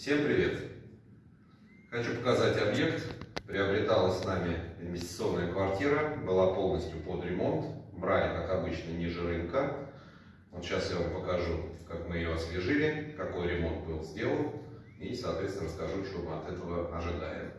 Всем привет! Хочу показать объект. Приобреталась с нами инвестиционная квартира, была полностью под ремонт. Брали, как обычно, ниже рынка. Вот сейчас я вам покажу, как мы ее освежили, какой ремонт был сделан. И, соответственно, расскажу, что мы от этого ожидаем.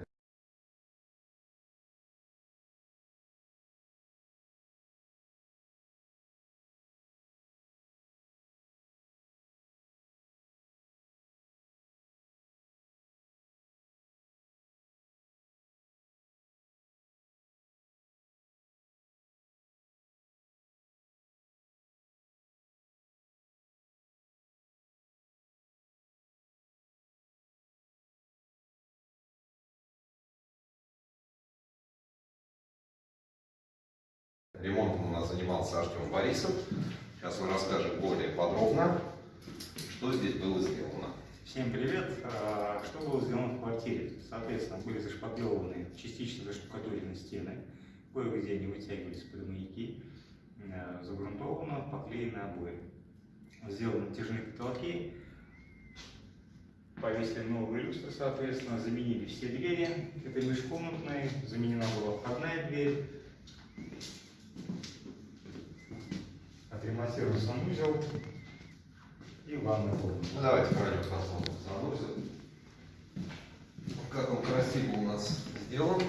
Ремонтом у нас занимался Артем Борисов. Сейчас он расскажет более подробно, что здесь было сделано. Всем привет! А, что было сделано в квартире? Соответственно, были зашпаклеваны, частично заштукатурены стены, кое-где они вытягивались под э, загрунтовано, поклеены обои. Сделаны натяжные потолки, повесили новые люстры, соответственно, заменили все двери, это межкомнатные, заменена была входная дверь, отремонтирован санузел и ванная комната. Ну, давайте пройдем посмотрим санузел. Как он красиво у нас сделан.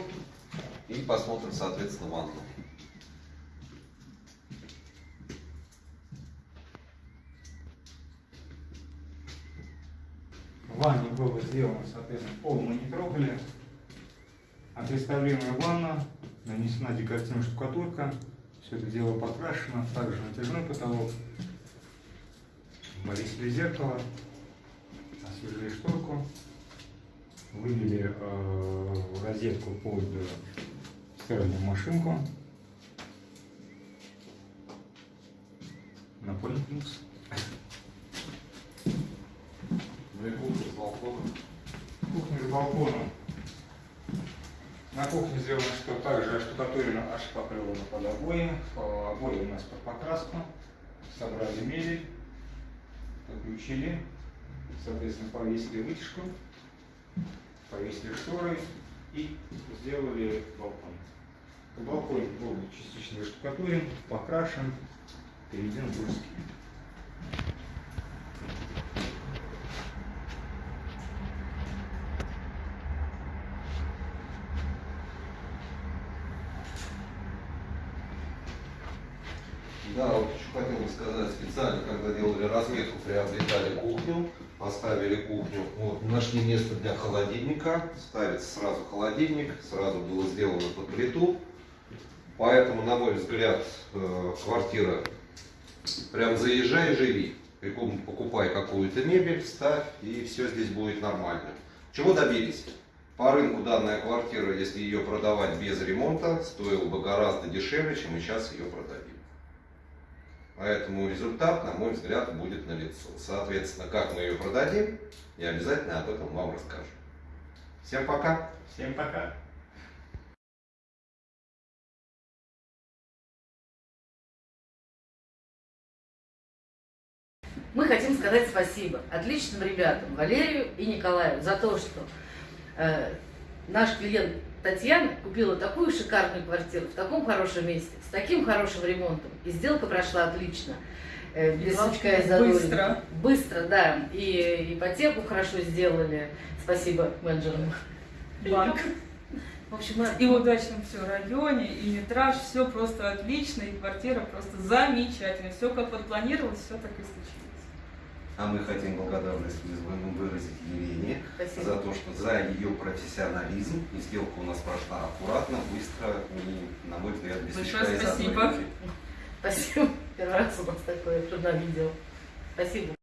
И посмотрим, соответственно, ванну. Ванне было сделано, соответственно, пол мы не трогали. Отреставрирована ванна, нанесена декоративная штукатурка, все это дело покрашено, также натяжной потолок. Повесили зеркало, освежили шторку, вывели э, розетку под э, стиральную машинку. Плюс. Ну и кухня с балконом. Кухня с балконом. На кухне сделано, что также оштукатурено, ошпаклевано под обои. Обои у нас под покраску. Собрали мебель, подключили, соответственно, повесили вытяжку, повесили шторы и сделали балкон. Балкон был частично заштукатурен, покрашен, переведен в русский. Да, вот еще хотел бы сказать, специально, когда делали разметку, приобретали кухню, поставили кухню, вот, нашли место для холодильника, ставится сразу холодильник, сразу было сделано под плиту, поэтому, на мой взгляд, э, квартира, прям заезжай, живи, покупай какую-то мебель, ставь, и все здесь будет нормально. Чего добились? По рынку данная квартира, если ее продавать без ремонта, стоила бы гораздо дешевле, чем мы сейчас ее продадим. Поэтому результат, на мой взгляд, будет налицо. Соответственно, как мы ее продадим, я обязательно об этом вам расскажу. Всем пока! Всем пока! Мы хотим сказать спасибо отличным ребятам, Валерию и Николаю, за то, что э, наш клиент Татьяна купила такую шикарную квартиру в таком хорошем месте, с таким хорошим ремонтом. И сделка прошла отлично. Э, без сучка и. Быстро. Быстро, да. И ипотеку хорошо сделали. Спасибо менеджерам. Банк. В общем, И в удачном все районе, и метраж, все просто отлично, и квартира просто замечательная. Все как вот планировалось, все так и случилось. А мы хотим благодарность выразить Елене Спасибо. за то, что за ее профессионализм. И сделка у нас прошла аккуратно, быстро и, на мой взгляд, без Большое спасибо. Спасибо. Первый раз у нас такое трудно видео. Спасибо.